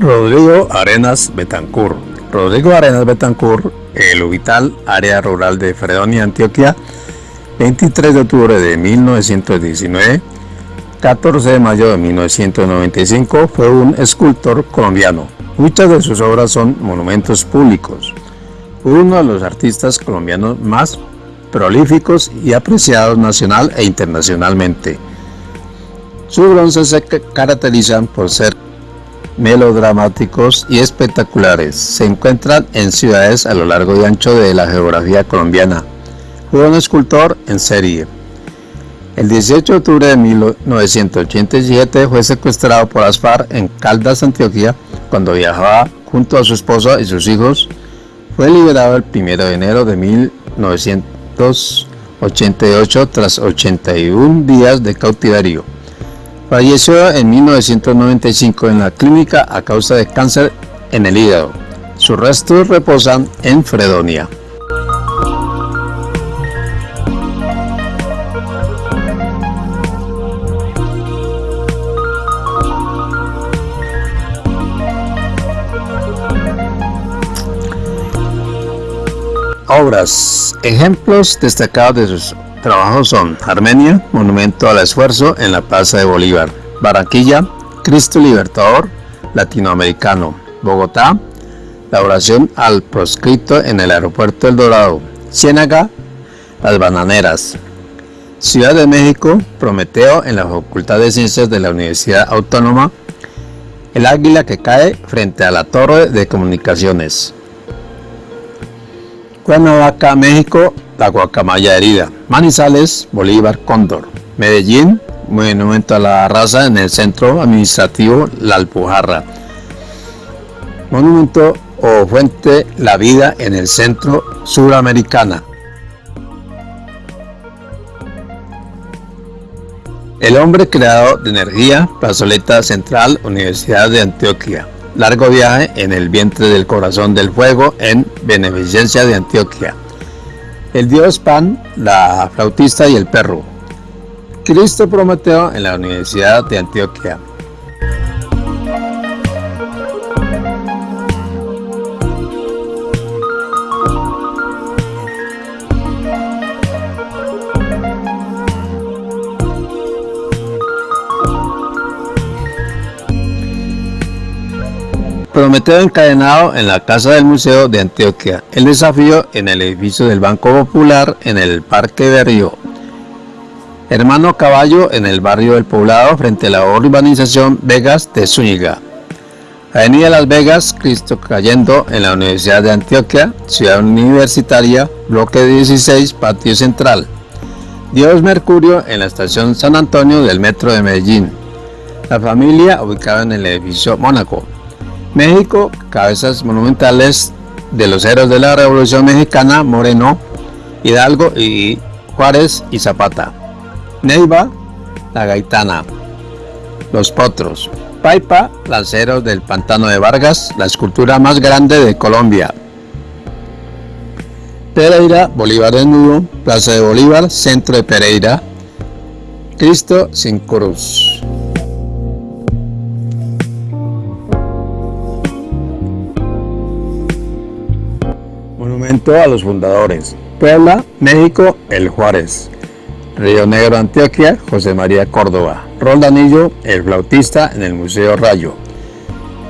Rodrigo Arenas Betancur. Rodrigo Arenas Betancur, el Ubital, área rural de Fredonia, Antioquia, 23 de octubre de 1919, 14 de mayo de 1995, fue un escultor colombiano. Muchas de sus obras son monumentos públicos. Fue uno de los artistas colombianos más prolíficos y apreciados nacional e internacionalmente. Sus bronces se caracterizan por ser melodramáticos y espectaculares. Se encuentran en ciudades a lo largo y ancho de la geografía colombiana. Fue un escultor en serie. El 18 de octubre de 1987 fue secuestrado por las en Caldas, Antioquia, cuando viajaba junto a su esposa y sus hijos. Fue liberado el 1 de enero de 1988 tras 81 días de cautiverio. Falleció en 1995 en la clínica a causa de cáncer en el hígado. Sus restos reposan en Fredonia. Obras. Ejemplos destacados de sus trabajos son Armenia, Monumento al Esfuerzo en la Plaza de Bolívar, Barranquilla, Cristo Libertador, Latinoamericano, Bogotá, la oración al proscrito en el aeropuerto El Dorado, Ciénaga, Las Bananeras, Ciudad de México, Prometeo en la Facultad de Ciencias de la Universidad Autónoma, el águila que cae frente a la torre de comunicaciones. Cuernavaca, México, la guacamaya herida. Manizales, Bolívar, Cóndor. Medellín, monumento a la raza en el centro administrativo La Alpujarra. Monumento o fuente La Vida en el centro suramericana. El hombre creador de energía, plazoleta central, Universidad de Antioquia. Largo viaje en el vientre del corazón del fuego en beneficencia de Antioquia. El dios Pan, la flautista y el perro. Cristo Prometeo en la Universidad de Antioquia. Prometeo encadenado en la Casa del Museo de Antioquia. El desafío en el edificio del Banco Popular en el Parque de Río. Hermano Caballo en el barrio del Poblado frente a la urbanización Vegas de Zúñiga. Avenida Las Vegas, Cristo cayendo en la Universidad de Antioquia, Ciudad Universitaria, Bloque 16, Patio Central. Dios Mercurio en la estación San Antonio del Metro de Medellín. La familia ubicada en el edificio Mónaco. México, cabezas monumentales de los héroes de la Revolución Mexicana, Moreno, Hidalgo y Juárez y Zapata. Neiva, la Gaitana. Los Potros. Paipa, lanceros del Pantano de Vargas, la escultura más grande de Colombia. Pereira, Bolívar desnudo, Plaza de Bolívar, centro de Pereira. Cristo sin cruz. A los fundadores. Puebla, México, El Juárez. Río Negro, Antioquia, José María Córdoba. Roldanillo, el flautista en el Museo Rayo.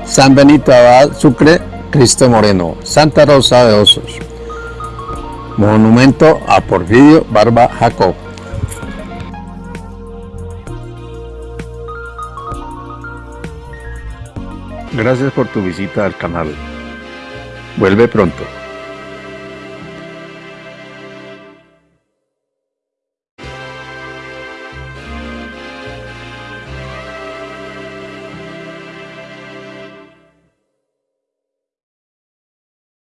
San Benito Abad, Sucre, Cristo Moreno. Santa Rosa de Osos. Monumento a Porfirio Barba Jacob. Gracias por tu visita al canal. Vuelve pronto.